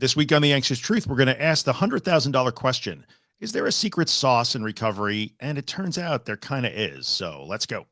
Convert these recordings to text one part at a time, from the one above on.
This week on The Anxious Truth, we're going to ask the $100,000 question Is there a secret sauce in recovery? And it turns out there kind of is. So let's go.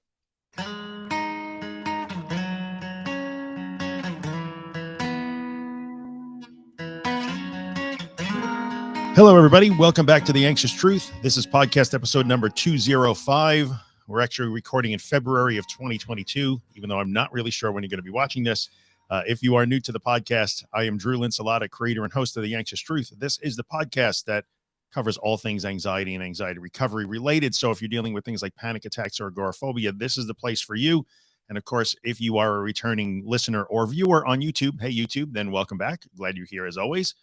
Hello, everybody. Welcome back to The Anxious Truth. This is podcast episode number 205. We're actually recording in February of 2022, even though I'm not really sure when you're going to be watching this. Uh, if you are new to the podcast, I am Drew Linsalata, creator and host of The Anxious Truth. This is the podcast that covers all things anxiety and anxiety recovery related. So if you're dealing with things like panic attacks or agoraphobia, this is the place for you. And of course, if you are a returning listener or viewer on YouTube, hey YouTube, then welcome back. Glad you're here as always.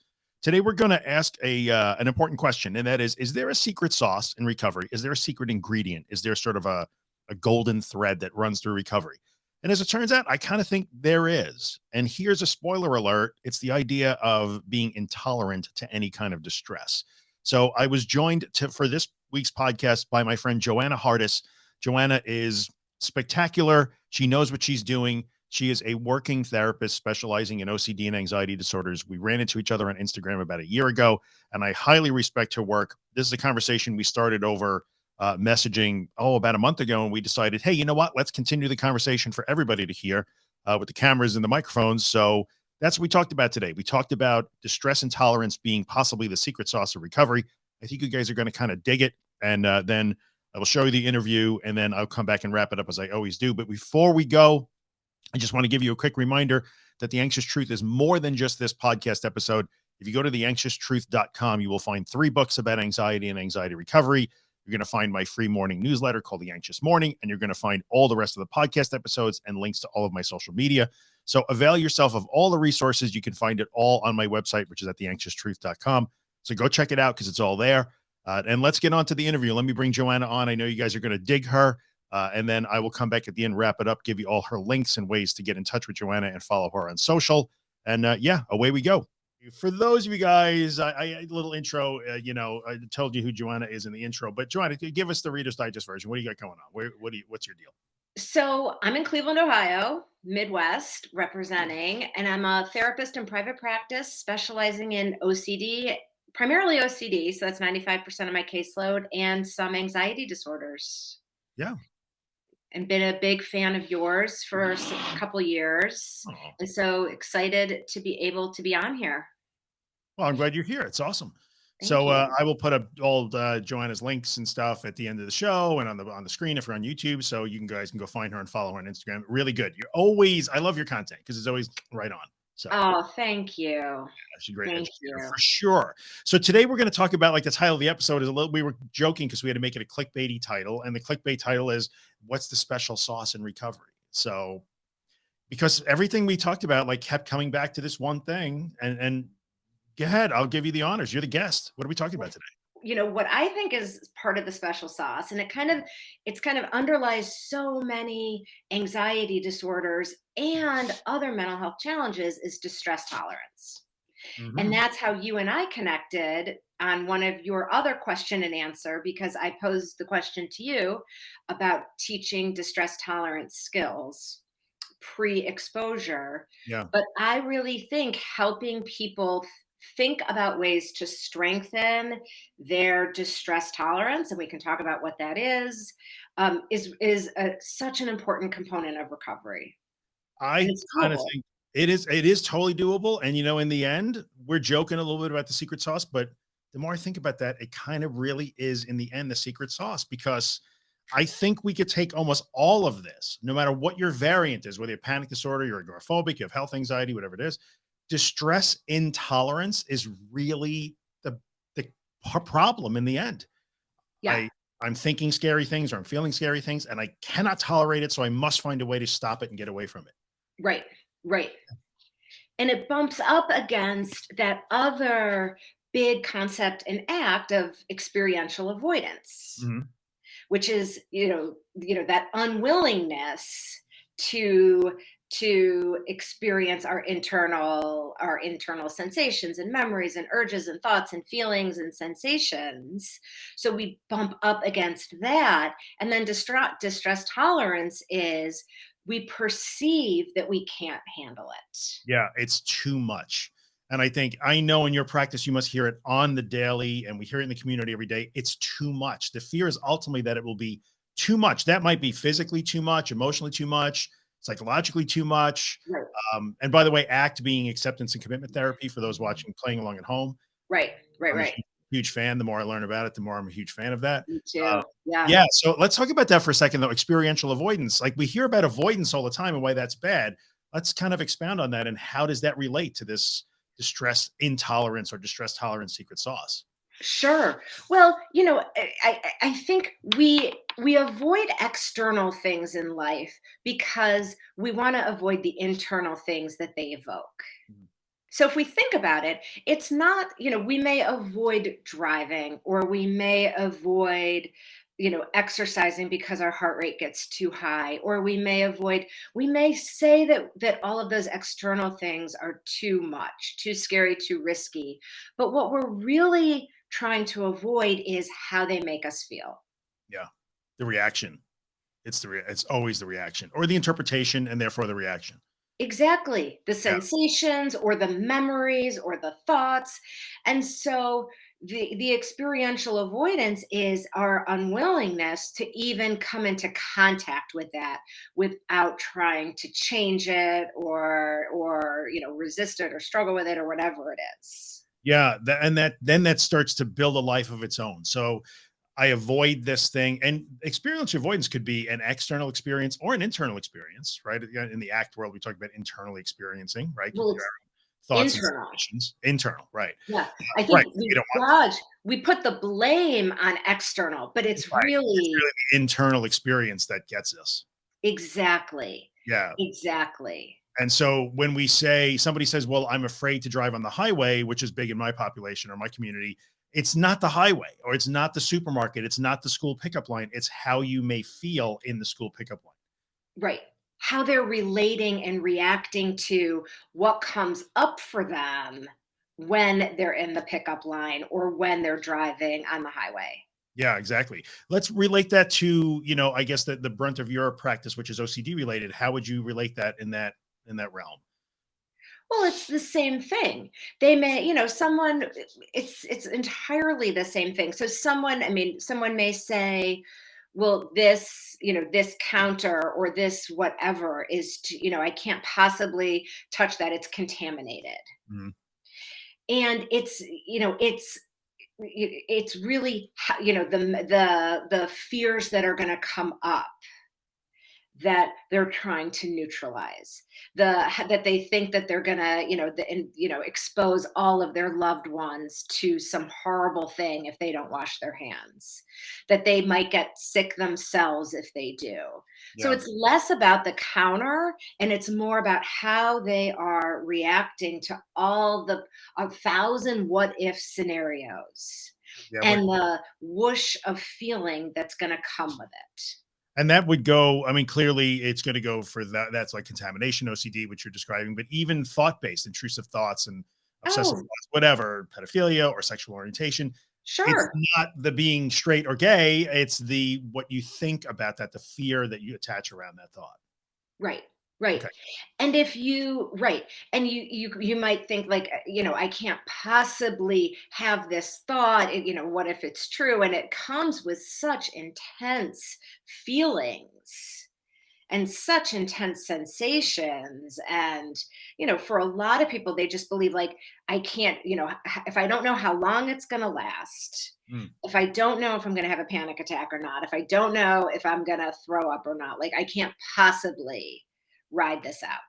Today we're going to ask a uh, an important question, and that is: Is there a secret sauce in recovery? Is there a secret ingredient? Is there sort of a a golden thread that runs through recovery? And as it turns out, I kind of think there is. And here's a spoiler alert it's the idea of being intolerant to any kind of distress. So I was joined to, for this week's podcast by my friend Joanna Hardis. Joanna is spectacular. She knows what she's doing. She is a working therapist specializing in OCD and anxiety disorders. We ran into each other on Instagram about a year ago, and I highly respect her work. This is a conversation we started over uh, messaging, oh, about a month ago, and we decided, hey, you know what? Let's continue the conversation for everybody to hear uh, with the cameras and the microphones. So that's what we talked about today. We talked about distress intolerance being possibly the secret sauce of recovery. I think you guys are going to kind of dig it. And uh, then I will show you the interview and then I'll come back and wrap it up as I always do. But before we go, I just want to give you a quick reminder that The Anxious Truth is more than just this podcast episode. If you go to theanxioustruth.com, you will find three books about anxiety and anxiety recovery. You're going to find my free morning newsletter called The Anxious Morning, and you're going to find all the rest of the podcast episodes and links to all of my social media. So avail yourself of all the resources. You can find it all on my website, which is at theanxioustruth.com. So go check it out because it's all there. Uh, and let's get on to the interview. Let me bring Joanna on. I know you guys are going to dig her. Uh, and then I will come back at the end, wrap it up, give you all her links and ways to get in touch with Joanna and follow her on social. And uh, yeah, away we go for those of you guys, I, I little intro. Uh, you know, I told you who Joanna is in the intro, but Joanna, give us the Reader's Digest version. What do you got going on? Where, what do you? What's your deal? So I'm in Cleveland, Ohio, Midwest, representing, and I'm a therapist in private practice, specializing in OCD, primarily OCD. So that's 95% of my caseload, and some anxiety disorders. Yeah and been a big fan of yours for a couple years oh. and so excited to be able to be on here well, I'm glad you're here. It's awesome. Thank so uh, I will put up all uh, Joanna's links and stuff at the end of the show and on the on the screen if you're on YouTube, so you can guys can go find her and follow her on Instagram. Really good. You're always I love your content because it's always right on. So oh, thank you. Yeah, she's great thank you. for sure. So today we're going to talk about like the title of the episode is a little. We were joking because we had to make it a clickbaity title, and the clickbait title is "What's the special sauce in recovery?" So because everything we talked about like kept coming back to this one thing, and and Go ahead. I'll give you the honors. You're the guest. What are we talking about today? You know, what I think is part of the special sauce, and it kind of it's kind of underlies so many anxiety disorders and other mental health challenges is distress tolerance. Mm-hmm. And that's how you and I connected on one of your other question and answer because I posed the question to you about teaching distress tolerance skills pre exposure. Yeah. But I really think helping people think about ways to strengthen their distress tolerance, and we can talk about what that is, um, is is a, such an important component of recovery. I kind of think it is it is totally doable, and you know, in the end, we're joking a little bit about the secret sauce, but the more I think about that, it kind of really is in the end the secret sauce because I think we could take almost all of this, no matter what your variant is, whether you have panic disorder, you're agoraphobic, you have health anxiety, whatever it is, distress intolerance is really the the problem in the end. Yeah. I, I'm thinking scary things or I'm feeling scary things and I cannot tolerate it. So I must find a way to stop it and get away from it. Right, right. And it bumps up against that other big concept and ACT of experiential avoidance, mm-hmm. which is, you know, you know, that unwillingness to to experience our internal our internal sensations and memories and urges and thoughts and feelings and sensations so we bump up against that and then distress distress tolerance is we perceive that we can't handle it yeah it's too much And I think I know in your practice, you must hear it on the daily and we hear it in the community every day. It's too much. The fear is ultimately that it will be too much. That might be physically too much, emotionally too much, psychologically too much. Right. Um, and by the way, ACT being acceptance and commitment therapy for those watching, playing along at home. Right, right, I'm right. huge, fan. The more I learn about it, the more I'm a huge fan of that. Me too. Uh, yeah. Yeah. So let's talk about that for a second, though. Experiential avoidance. Like we hear about avoidance all the time and why that's bad. Let's kind of expound on that and how does that relate to this distress intolerance or distress tolerance secret sauce? Sure. Well, you know, I, I I think we we avoid external things in life because we want to avoid the internal things that they evoke. Mhm. So if we think about it, it's not, you know, we may avoid driving or we may avoid, you know, exercising because our heart rate gets too high or we may avoid we may say that that all of those external things are too much, too scary, too risky. But what we're really trying to avoid is how they make us feel. Yeah. The reaction. It's the, re- it's always the reaction or the interpretation and therefore the reaction. Exactly. The Yeah. sensations or the memories or the thoughts. And so the the experiential avoidance is our unwillingness to even come into contact with that without trying to change it or or you know resist it or struggle with it or whatever it is. Yeah. And that, then that starts to build a life of its own. So I avoid this thing and experiential avoidance could be an external experience or an internal experience, right? In the ACT world, we talk about internally experiencing, right? Well, Thoughts internal. internal, right? Yeah. I Right. think we You don't want we put the blame on external, but it's Right. It's really really the internal experience that gets us. exactly. Yeah. Exactly. And so when we say somebody says, "Well, I'm afraid to drive on the highway," which is big in my population or my community, it's not the highway or it's not the supermarket, it's not the school pickup line, it's how you may feel in the school pickup line. Right. How they're relating and reacting to what comes up for them when they're in the pickup line or when they're driving on the highway. Yeah, exactly. Let's relate that to, you know, I guess the the brunt of your practice, which is OCD related. How would you relate that in that in that realm? Well, it's the same thing. They may, you know, someone it's it's entirely the same thing. So someone, I mean, someone may say, well, this, you know, this counter or this whatever is, to, you know, I can't possibly touch that. It's contaminated. Mhm. And it's, you know, it's it's really you know the the the fears that are going to come up that they're trying to neutralize the that they think that they're gonna you know the, and, you know expose all of their loved ones to some horrible thing if they don't wash their hands that they might get sick themselves if they do so it's less about the counter and it's more about how they are reacting to all the a thousand what if scenarios Yeah. And the whoosh of feeling that's going to come with it And that would go, I mean, clearly it's going to go for that. That's like contamination, OCD, which you're describing, but even thought based, intrusive thoughts and obsessive oh thoughts, whatever, pedophilia or sexual orientation. It's sure not the being straight or gay. It's the what you think about that, the fear that you attach around that thought. Right, right. Okay. And if you right, and you you you might think like, uh, you know, I can't possibly have this thought, you know, what if it's true? And it comes with such intense feelings and such intense sensations and you know for a lot of people they just believe like i can't you know if i don't know how long it's going to last Mm. if i don't know if i'm going to have a panic attack or not if i don't know if i'm going to throw up or not like i can't possibly ride this out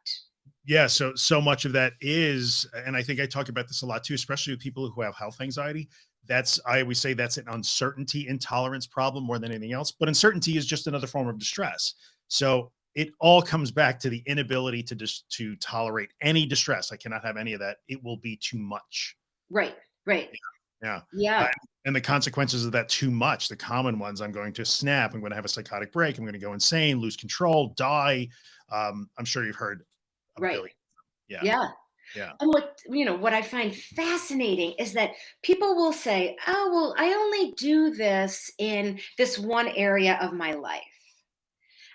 Yeah. So, so much of that is, and I think I talk about this a lot too, especially with people who have health anxiety. That's, I always say that's an uncertainty intolerance problem more than anything else. But uncertainty is just another form of distress. So it all comes back to the inability to just to tolerate any distress. I cannot have any of that. It will be too much. right right Yeah. yeah And the consequences of that too much, the common ones, I'm going to snap, I'm going to have a psychotic break, I'm going to go insane, lose control, die. Um, I'm sure you've heard right billion. Yeah. yeah Yeah. And what you know, what I find fascinating is that people will say, "Oh, well, I only do this in this one area of my life."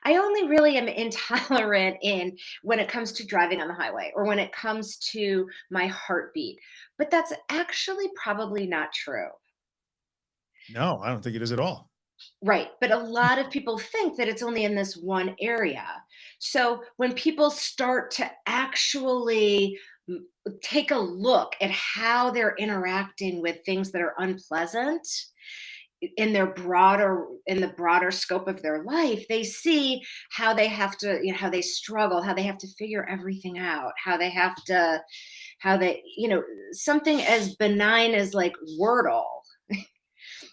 I only really am intolerant in when it comes to driving on the highway or when it comes to my heartbeat. But that's actually probably not true. No, I don't think it is at all. Right. But a hmm. lot of people think that it's only in this one area. So when people start to actually take a look at how they're interacting with things that are unpleasant in their broader in the broader scope of their life they see how they have to you know how they struggle how they have to figure everything out how they have to how they you know something as benign as like wordle.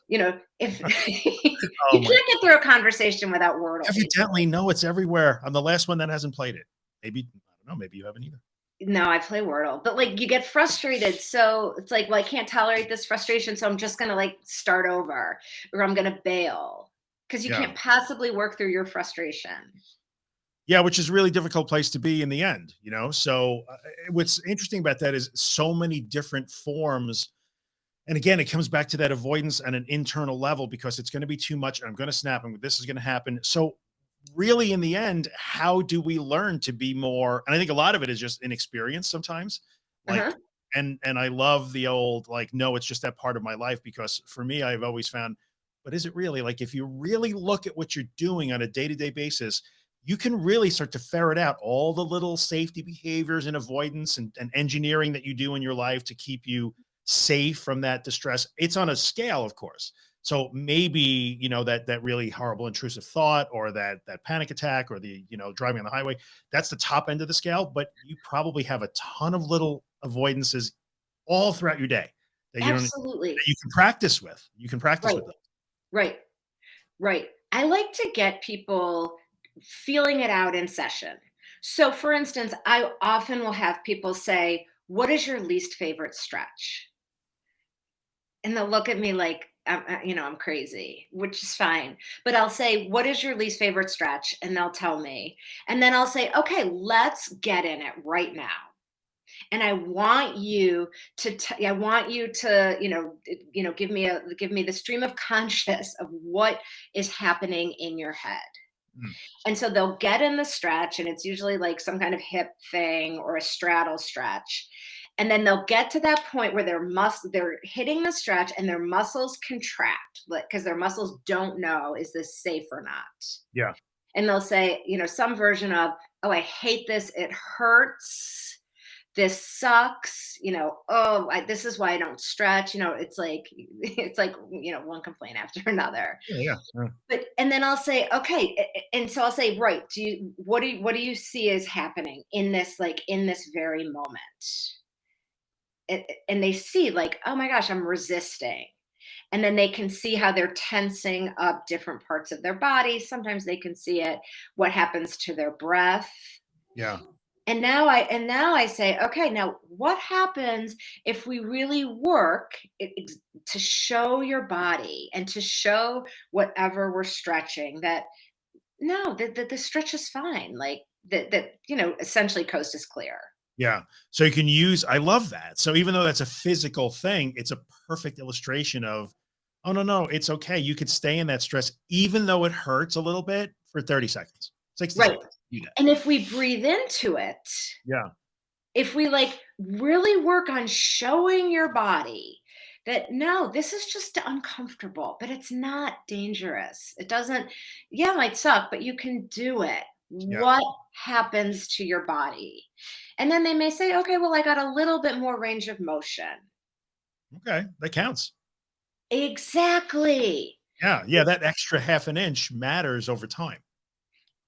You know if oh you can't get through a conversation without wordle. Evidently no it's everywhere. I'm the last one that hasn't played it. Maybe i don't know maybe you haven't either no, I play Wordle, but like you get frustrated. So it's like, well, I can't tolerate this frustration. So I'm just going to like start over or I'm going to bail because you yeah. can't possibly work through your frustration. Yeah, which is really difficult place to be in the end, you know? So uh, what's interesting about that is so many different forms. And again, it comes back to that avoidance at an internal level because it's going to be too much. I'm going to snap and this is going to happen. So really in the end, how do we learn to be more? And I think a lot of it is just inexperience sometimes. Like, uh -huh. and and I love the old like, no, it's just that part of my life because for me, I've always found, but is it really like if you really look at what you're doing on a day-to-day -day basis, you can really start to ferret out all the little safety behaviors and avoidance and, and engineering that you do in your life to keep you safe from that distress. It's on a scale, of course. So maybe, you know, that, that really horrible intrusive thought or that, that panic attack or the, you know, driving on the highway, that's the top end of the scale, but you probably have a ton of little avoidances all throughout your day that you Absolutely. that you can practice with. You can practice right. with them. Right. Right. I like to get people feeling it out in session. So for instance, I often will have people say, what is your least favorite stretch? And they'll look at me like, I'm, you know, I'm crazy, which is fine. But I'll say, what is your least favorite stretch? And they'll tell me. And then I'll say, okay, let's get in it right now. And I want you to, I want you to, you know, you know, give me a, give me the stream of conscious of what is happening in your head. Mm. And so they'll get in the stretch and it's usually like some kind of hip thing or a straddle stretch and then they'll get to that point where their muscle they're hitting the stretch and their muscles contract because their muscles don't know is this safe or not. Yeah. And they'll say you know some version of oh i hate this. It hurts. This sucks. You know oh I, this is why i don't stretch. You know it's like it's like you know one complaint after another. Yeah, yeah, but and then i'll say okay and so i'll say right do you what do you what do you see is happening in this like in this very moment and they see like, oh my gosh, I'm resisting. And then they can see how they're tensing up different parts of their body. Sometimes they can see it, what happens to their breath. Yeah. And now I and now I say, okay, now what happens if we really work to show your body and to show whatever we're stretching that no, that the, the stretch is fine. Like that that you know, essentially coast is clear. Yeah. So you can use, I love that. So even though that's a physical thing, it's a perfect illustration of, oh, no, no, it's okay. You could stay in that stress, even though it hurts a little bit for 30 seconds, 60 right. seconds. And if we breathe into it, yeah. If we like really work on showing your body that no, this is just uncomfortable, but it's not dangerous. It doesn't, yeah, it might suck, but you can do it. Yeah. What happens to your body? And then they may say, okay, well, I got a little bit more range of motion. Okay, that counts. Exactly. Yeah, yeah, that extra half an inch matters over time.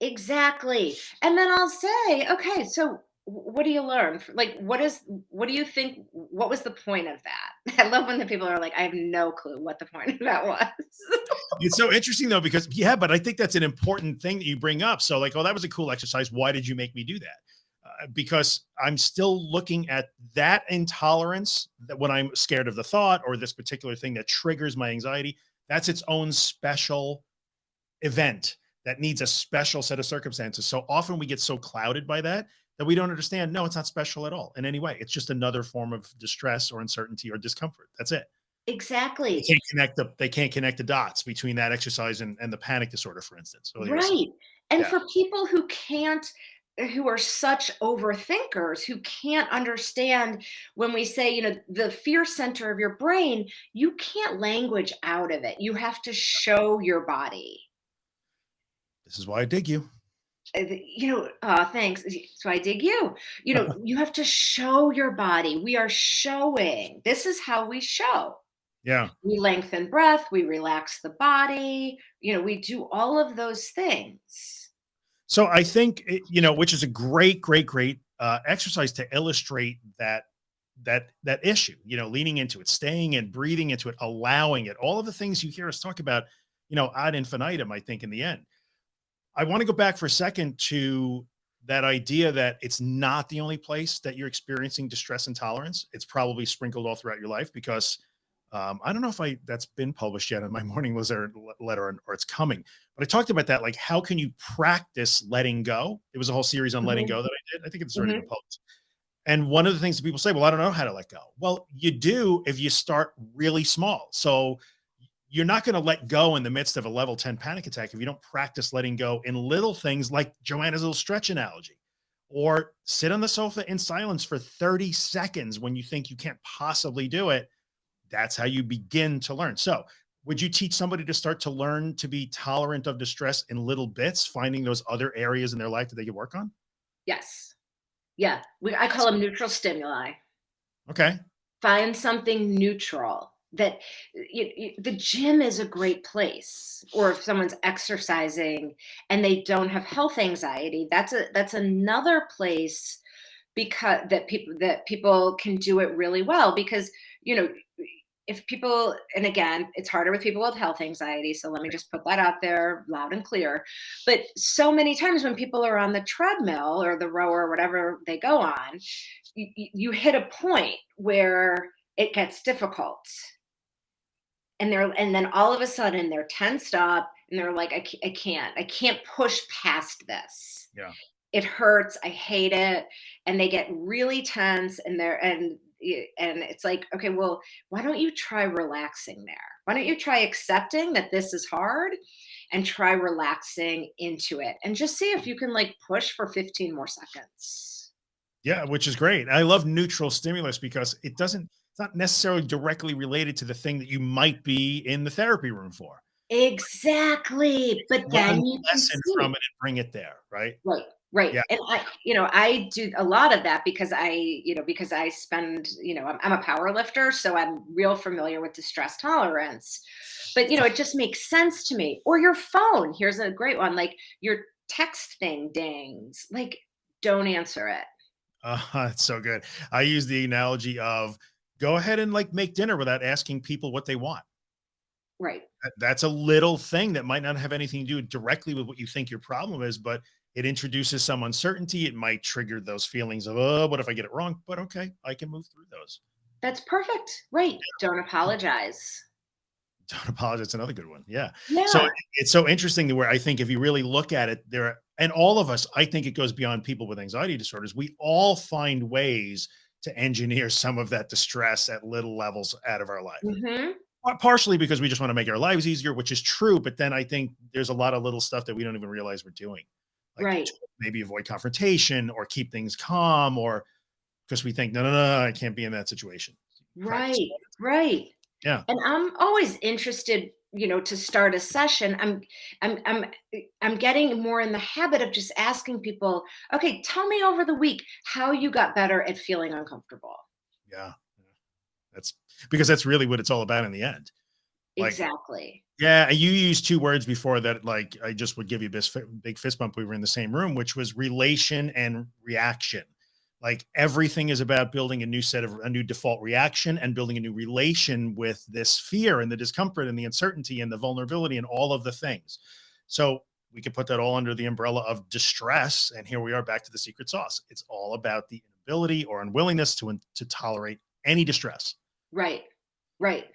Exactly. And then I'll say, okay, so what do you learn? Like, what is, what do you think, what was the point of that? I love when the people are like, I have no clue what the point of that was. it's so interesting though, because yeah, but I think that's an important thing that you bring up. So like, oh, that was a cool exercise. Why did you make me do that? Uh, because I'm still looking at that intolerance that when I'm scared of the thought or this particular thing that triggers my anxiety, that's its own special event that needs a special set of circumstances. So often we get so clouded by that that we don't understand. No, it's not special at all in any way. It's just another form of distress or uncertainty or discomfort. That's it. Exactly. They can't connect the they can't connect the dots between that exercise and, and the panic disorder, for instance. So Right. And Yeah. for people who can't who are such overthinkers who can't understand when we say, you know, the fear center of your brain, you can't language out of it. You have to show your body. This is why I dig you. Uh, You know, uh, thanks. So I dig you. You know, you have to show your body. We are showing. This is how we show. Yeah. We lengthen breath, we relax the body, you know, we do all of those things. So I think it- you know, which is a great, great, great uh, exercise to illustrate that that that issue. You know, leaning into it, staying and breathing into it, allowing it. All of the things you hear us talk about, you know, ad infinitum. I think in the end, I want to go back for a second to that idea that it's not the only place that you're experiencing distress intolerance. It's probably sprinkled all throughout your life because um, I don't know if I that's been published yet in my morning was there letter or it's coming, but I talked about that. Like, how can you practice letting go? It was a whole series on letting Mhm. go that I did. I think it's already Mhm. been published. And one of the things that people say, well, I don't know how to let go. Well, you do if you start really small. So you're not going to let go in the midst of a level 10 panic attack if you don't practice letting go in little things like Joanna's little stretch analogy or sit on the sofa in silence for 30 seconds when you think you can't possibly do it. That's how you begin to learn. So would you teach somebody to start to learn to be tolerant of distress in little bits, finding those other areas in their life that they could work on? Yes. Yeah. We, I call them neutral stimuli. Okay. Find something neutral that you, you, the gym is a great place or if someone's exercising and they don't have health anxiety that's a that's another place because that people that people can do it really well because you know if people and again it's harder with people with health anxiety so let me just put that out there loud and clear but so many times when people are on the treadmill or the rower or whatever they go on you, you hit a point where it gets difficult and they're and then all of a sudden they're tensed up and they're like I, I can't i can't push past this Yeah. it hurts i hate it and they get really tense and they're and and it's like okay well why don't you try relaxing there why don't you try accepting that this is hard and try relaxing into it and just see if you can like push for 15 more seconds Yeah, which is great. I love neutral stimulus because it doesn't, it's not necessarily directly related to the thing that you might be in the therapy room for. exactly but Learn then the you lesson from it and bring it there, right? Right, right. Yeah. And I, you know, I do a lot of that because I, you know, because I spend, you know, I'm, I'm a power lifter, so I'm real familiar with distress tolerance. But, you know, it just makes sense to me. Or your phone. Here's a great one like your text thing dings, like don't answer it. Uh, it's so good. I use the analogy of go ahead and like make dinner without asking people what they want. Right. That- That's a little thing that might not have anything to do directly with what you think your problem is, but it introduces some uncertainty. It might trigger those feelings of, oh, what if I get it wrong? But okay, I can move through those. That's perfect. Right. Don't apologize. Don't apologize. Another good one. Yeah. Yeah. So it's so interesting to where I think if you really look at it, there are, and all of us, I think it goes beyond people with anxiety disorders. We all find ways to engineer some of that distress at little levels out of our life. Mhm. Partially because we just want to make our lives easier, which is true. But then I think there's a lot of little stuff that we don't even realize we're doing. Like Right. maybe avoid confrontation or keep things calm or because we think, no, no, no, I can't be in that situation. Right, Practice. right. Yeah. And I'm always interested, you know, to start a session. I'm I'm I'm I'm getting more in the habit of just asking people, okay, tell me over the week how you got better at feeling uncomfortable. Yeah. That's because that's really what it's all about in the end. Like- exactly. Yeah, you used two words before that. Like I just would give you a big fist bump. We were in the same room, which was relation and reaction. Like everything is about building a new set of a new default reaction and building a new relation with this fear and the discomfort and the uncertainty and the vulnerability and all of the things. So we could put that all under the umbrella of distress. And here we are back to the secret sauce. It's all about the inability or unwillingness to to tolerate any distress. Right. Right.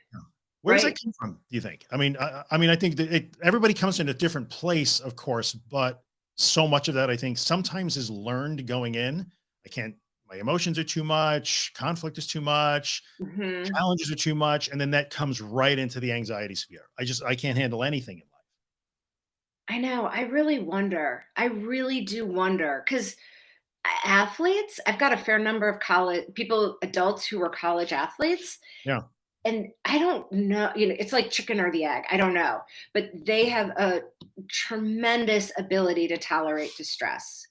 Where does Right. that come from? Do you think? I mean, I, I mean, I think that it, everybody comes in a different place, of course, but so much of that, I think, sometimes is learned going in. I can't my emotions are too much, conflict is too much, Mhm. challenges are too much, and then that comes right into the anxiety sphere. I just I can't handle anything in life. I know, I really wonder. I really do wonder because athletes I've got a fair number of college people adults who were college athletes, Yeah. and I don't know you know, it's like chicken or the egg, I don't know, but they have a tremendous ability to tolerate distress.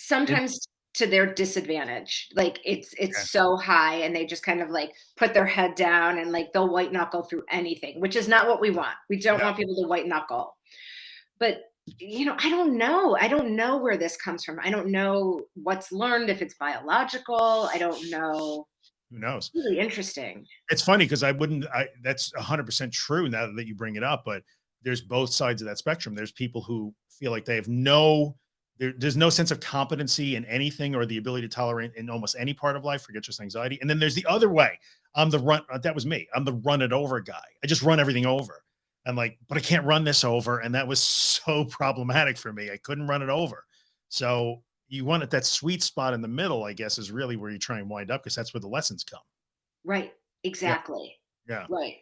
It Sometimes to their disadvantage, like, it's Okay. it's so high and they just kind of, like, put their head down and, like, they'll white knuckle through anything, which is not what we want. We don't No. want people to white knuckle. But, you know, I don't know. I don't know where this comes from. I don't know what's learned, if it's biological. I don't know. Who knows? Really interesting. It's funny because I wouldn't I that's 100% true now that you bring it up, but there's both sides of that spectrum. There's people who feel like they have no there there's no sense of competency in anything or the ability to tolerate in almost any part of life, forget just anxiety. And then there's the other way. I'm the run uh, that was me. I'm the run it over guy. I just run everything over. I'm like, "But I can't run this over," and that was so problematic for me. I couldn't run it over. So, you want it that sweet spot in the middle, I guess, is really where you try and wind up because that's where the lessons come. Right. Yeah. Exactly. Yeah. Right.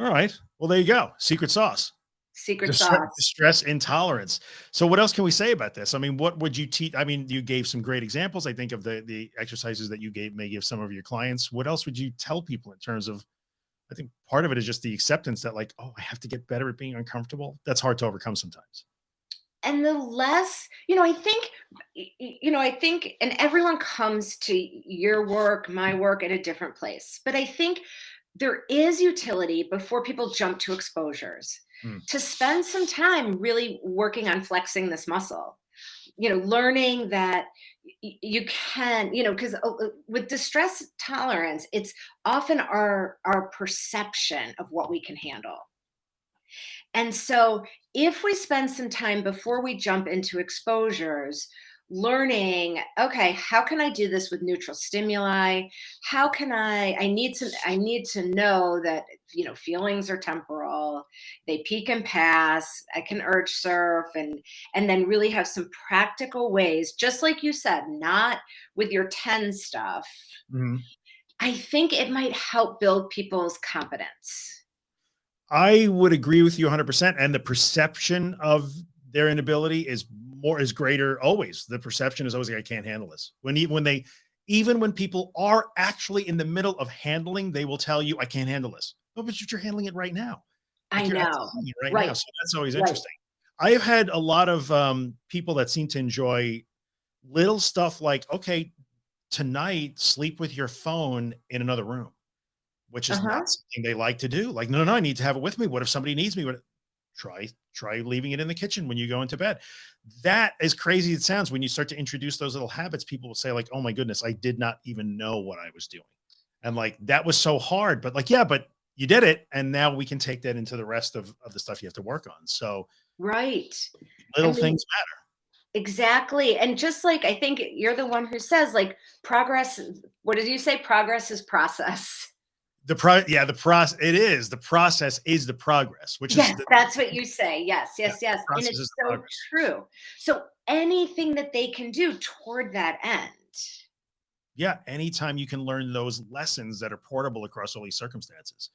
Alright. Well, there you go. Secret sauce. Secret Distre sauce. distress intolerance. So what else can we say about this? I mean, what would you teach I mean, you gave some great examples, I think, of the the exercises that you gave may give some of your clients. What else would you tell people in terms of I think part of it is just the acceptance that like, "Oh, I have to get better at being uncomfortable." That's hard to overcome sometimes. And the less you know, I think you know, I think and everyone comes to your work, my work at a different place. But I think there is utility before people jump to exposures Mm. to spend some time really working on flexing this muscle. You know, learning that you can you know, 'cause, uh, uh, with distress tolerance, it's often our our perception of what we can handle. And so, if we spend some time before we jump into exposures, learning, "Okay, how can I do this with neutral stimuli? How can I I need to I need to know that, you know, feelings are temporal, they peak and pass, I can urge surf," and and then really have some practical ways, just like you said, not with your 10 stuff. Mhm. I think it might help build people's competence I would agree with you 100%, and the perception of their inability is more is greater always. The perception is always like, "I can't handle this." When e when they even when people are actually in the middle of handling, they will tell you, "I can't handle this." "Oh, but you're handling it right now." I Like, you're know. outside right now, so that's always Right. interesting. I have had a lot of, um, people that seem to enjoy little stuff like, "Okay, tonight, sleep with your phone in another room," which is Uh-huh. not something they like to do. Like, "No, no, I need to have it with me. What if somebody needs me? What" Try try leaving it in the kitchen when you go into bed. That as crazy as it sounds, when you start to introduce those little habits, people will say like, "Oh my goodness, I did not even know what I was doing." And like, "That was so hard," but like, "Yeah, but you did it, and now we can take that into the rest of of the stuff you have to work on." So Right. I little mean things matter. Exactly, and just like I think you're the one who says, like, progress what did you say? Progress is process. The pro yeah, the proc it is. The process is the progress, which is Yes, the that's what you say. Yes, yes, yes, and it's so progress. true. So, anything that they can do toward that end. Yeah, anytime you can learn those lessons that are portable across all these circumstances.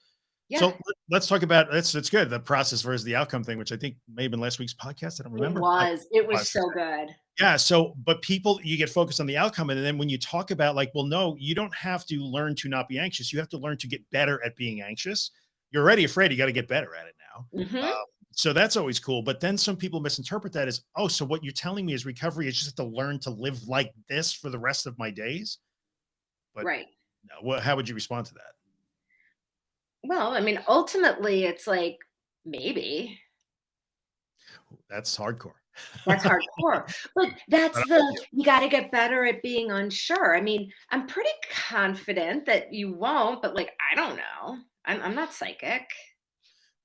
So, Yeah. let let's talk about that's that's good, the process versus the outcome thing, which I think may have been last week's podcast, I don't remember It was. It was Was. so good. Yeah, so but people you get focused on the outcome, and then when you talk about like, "Well, no, you don't have to learn to not be anxious, you have to learn to get better at being anxious." You're already afraid, you gotta get better at it now. Mhm. Um, so that's always cool, but then some people misinterpret that as, "Oh, so what you're telling me is recovery is just to learn to live like this for the rest of my days?" But Right. no, what how would you respond to that? Well, I mean, ultimately, it's like, maybe. That's hardcore. That's hardcore, but that's the you. you gotta get better at being unsure. I mean, I'm pretty confident that you won't, but, like, I don't know. I'm I'm not psychic.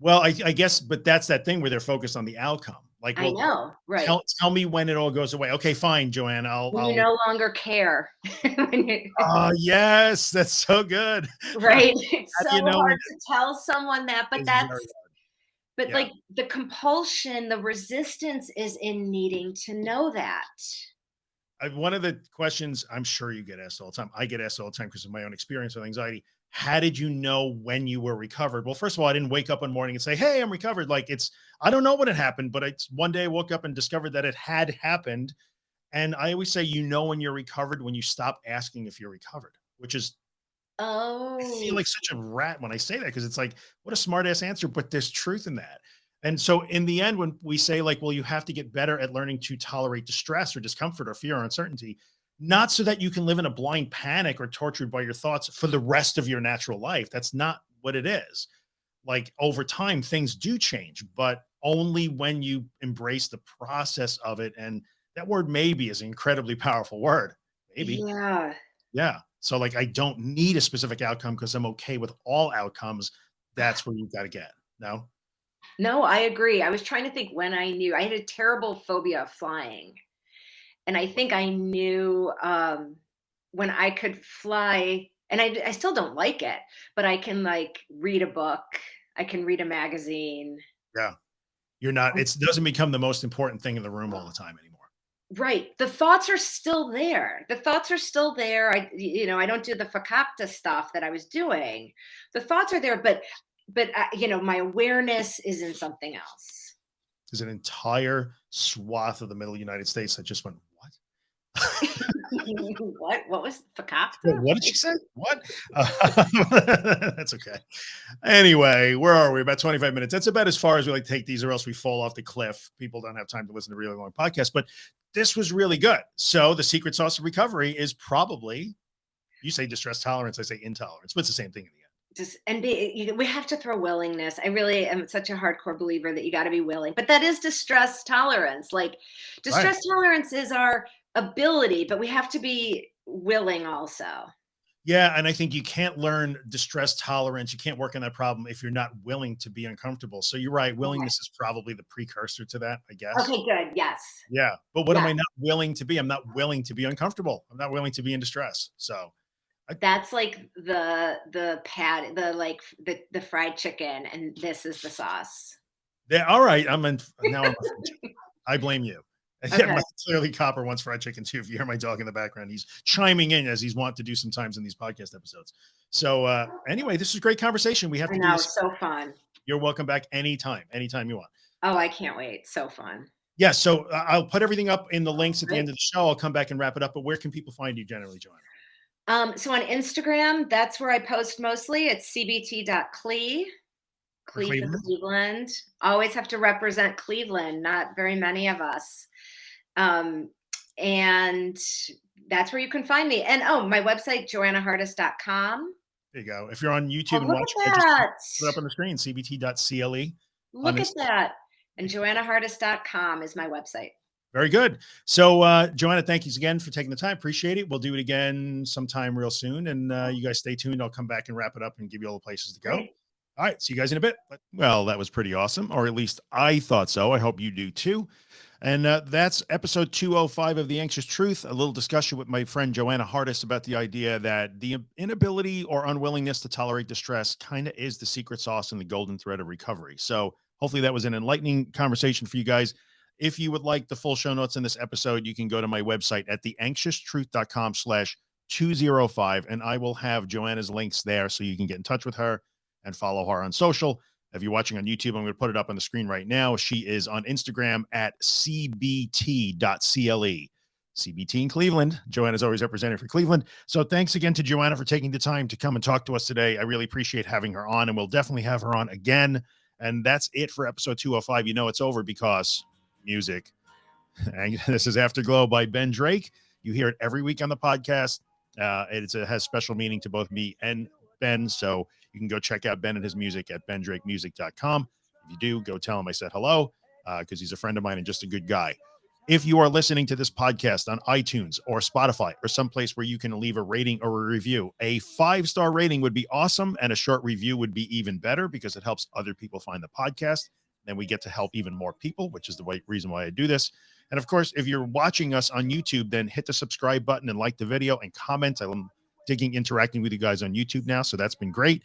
Well, I I guess, but that's that thing where they're focused on the outcome. Like, I "Well, know, right. tell tell me when it all goes away." "Okay, fine, Joanne, I'll When you I'll" no longer care. You Oh, yes, that's so good. Right? How do so you know hard to tell someone that, but It's that's. But, Yeah. like, the compulsion, the resistance is in needing to know that. I, one of the questions I'm sure you get asked all the time. I get asked all the time because of my own experience with anxiety. How did you know when you were recovered? Well, first of all, I didn't wake up one morning and say, Hey, I'm recovered. Like it's, I don't know what had happened, but it's one day I woke up and discovered that it had happened. And I always say, you know, when you're recovered, when you stop asking if you're recovered, which is Oh. I feel oh. like such a rat when I say that because it's like, what a smart ass answer, but there's truth in that. And so in the end, when we say like, well, you have to get better at learning to tolerate distress or discomfort or fear or uncertainty, not so that you can live in a blind panic or tortured by your thoughts for the rest of your natural life. That's not what it is. Like over time, things do change, but only when you embrace the process of it. And that word maybe is an incredibly powerful word. Maybe. Yeah. Yeah. So like, I don't need a specific outcome because I'm okay with all outcomes. That's where you've got to get. No. No, I agree. I was trying to think when I knew I had a terrible phobia of flying. And I think I knew um, when I could fly, and I, I still don't like it, but I can like read a book, I can read a magazine. Yeah. You're not, it doesn't become the most important thing in the room all the time anymore. Right. The thoughts are still there. The thoughts are still there. I, you know, I don't do the fakakta stuff that I was doing. The thoughts are there, but, but, uh, you know, my awareness is in something else. There's an entire swath of the middle United States that just went, what? What what was Fakakta? What did she say? What? Uh, that's okay. Anyway, where are we? About 25 minutes. That's about as far as we like to take these, or else we fall off the cliff. People don't have time to listen to really long podcasts, but this was really good. So the secret sauce of recovery is probably, you say distress tolerance, I say intolerance, but it's the same thing in the end just and be you, we have to throw willingness i really am such a hardcore believer that you got to be willing but that is distress tolerance like distress right. tolerance is our ability, but we have to be willing also. Yeah. And I think you can't learn distress tolerance. You can't work on that problem if you're not willing to be uncomfortable. So you're right. Willingness okay. is probably the precursor to that, I guess. Okay, good. Yes. Yeah. But what yeah. am I not willing to be? I'm not willing to be uncomfortable. I'm not willing to be in distress. So I, that's like the the pad the like the the fried chicken and this is the sauce. Yeah, all right. I'm in now I'm I blame you. Okay. Yeah, clearly Copper wants fried chicken too. If you hear my dog in the background, he's chiming in as he's wont to do sometimes in these podcast episodes. So uh, anyway, this is great conversation. We have to I know, so fun. You're welcome back anytime, anytime you want. Oh, I can't wait. So fun. Yeah. So uh, I'll put everything up in the links at the end of the show. I'll come back and wrap it up. But where can people find you generally, Joanna? Um, so on Instagram, that's where I post mostly. It's cbt.cle. Cleveland. Cleveland. Always have to represent Cleveland. Not very many of us. Um, and that's where you can find me. And oh, my website, joannahardis.com. There you go. If you're on YouTube oh, and watching, it, put it up on the screen, cbt.cle. Look at that. And joannahardis.com is my website. Very good. So, uh, Joanna, thank you again for taking the time. Appreciate it. We'll do it again sometime real soon. And uh, you guys stay tuned. I'll come back and wrap it up and give you all the places to go. Great. All right. See you guys in a bit. Well, that was pretty awesome, or at least I thought so. I hope you do too. And uh, that's episode 205 of The Anxious Truth, a little discussion with my friend Joanna Hardis about the idea that the inability or unwillingness to tolerate distress kind of is the secret sauce and the golden thread of recovery. So hopefully that was an enlightening conversation for you guys. If you would like the full show notes in this episode, you can go to my website at theanxioustruth.com slash 205, and I will have Joanna's links there so you can get in touch with her and follow her on social. If you're watching on YouTube, I'm going to put it up on the screen right now. She is on Instagram at cbt.cle. CBT in Cleveland. Joanna is always representing for Cleveland. So thanks again to Joanna for taking the time to come and talk to us today. I really appreciate having her on, and we'll definitely have her on again. And that's it for episode 205. You know it's over because music. And this is Afterglow by Ben Drake. You hear it every week on the podcast. Uh, it has special meaning to both me and Ben. So you can go check out Ben and his music at bendrakemusic.com. If you do, go tell him I said hello because uh, he's a friend of mine and just a good guy. If you are listening to this podcast on iTunes or Spotify or someplace where you can leave a rating or a review, a five star rating would be awesome. And a short review would be even better because it helps other people find the podcast. Then we get to help even more people, which is the reason why I do this. And of course, if you're watching us on YouTube, then hit the subscribe button and like the video and comment. I'm digging interacting with you guys on YouTube now. So that's been great.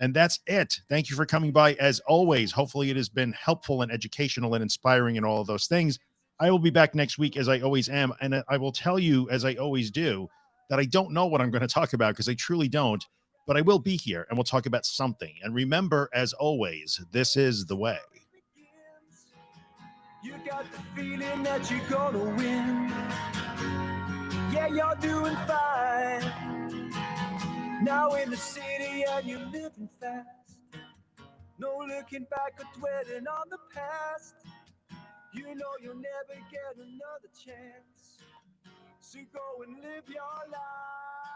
And that's it. Thank you for coming by as always. Hopefully, it has been helpful and educational and inspiring and all of those things. I will be back next week as I always am. And I will tell you, as I always do, that I don't know what I'm going to talk about because I truly don't, but I will be here and we'll talk about something. And remember, as always, this is the way. You got the feeling that you're gonna win. Yeah, you're doing fine. Now in the city and you're living fast. No looking back or dwelling on the past. You know you'll never get another chance. So go and live your life.